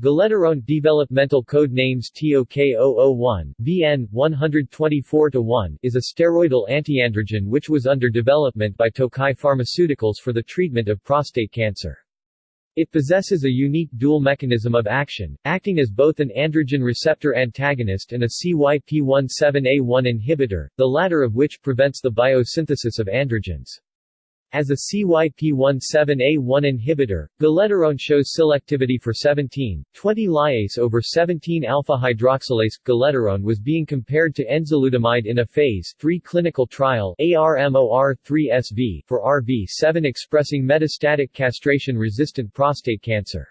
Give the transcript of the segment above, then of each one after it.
Galeterone Developmental Code Names TOK001, VN 124-1 is a steroidal antiandrogen which was under development by Tokai Pharmaceuticals for the treatment of prostate cancer. It possesses a unique dual mechanism of action, acting as both an androgen receptor antagonist and a CYP17A1 inhibitor, the latter of which prevents the biosynthesis of androgens. As a CYP17A1 inhibitor, galeterone shows selectivity for 17, 20 lyase over 17 alpha hydroxylase. Galeterone was being compared to enzalutamide in a phase 3 clinical trial ARMOR3SV for AR-V7 expressing metastatic castration-resistant prostate cancer.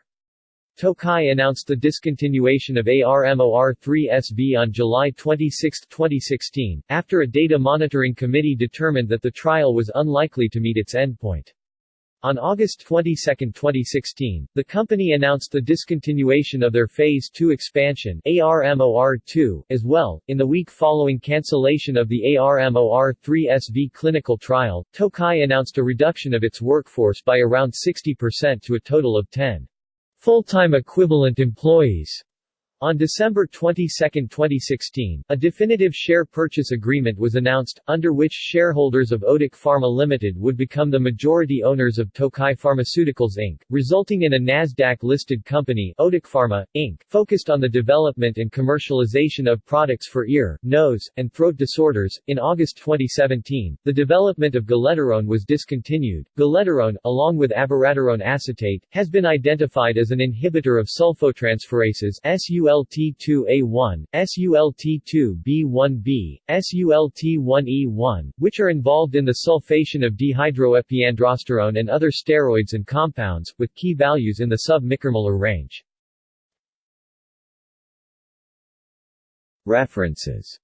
Tokai announced the discontinuation of ARMOR3SV on July 26, 2016, after a data monitoring committee determined that the trial was unlikely to meet its endpoint. On August 22, 2016, the company announced the discontinuation of their Phase 2 expansion ARMOR2 as well. In the week following cancellation of the ARMOR3SV clinical trial, Tokai announced a reduction of its workforce by around 60% to a total of 10 full-time equivalent employees. On December 22, 2016, a definitive share purchase agreement was announced, under which shareholders of Otic Pharma Limited would become the majority owners of Tokai Pharmaceuticals Inc., resulting in a Nasdaq-listed company Otic Pharma, Inc., focused on the development and commercialization of products for ear, nose, and throat disorders. In August 2017, the development of galeterone was discontinued. Galeterone, along with abiraterone acetate, has been identified as an inhibitor of sulfotransferases SUL SULT2A1, SULT2B1B, SULT1E1, which are involved in the sulfation of dehydroepiandrosterone and other steroids and compounds, with key values in the sub-micromolar range. References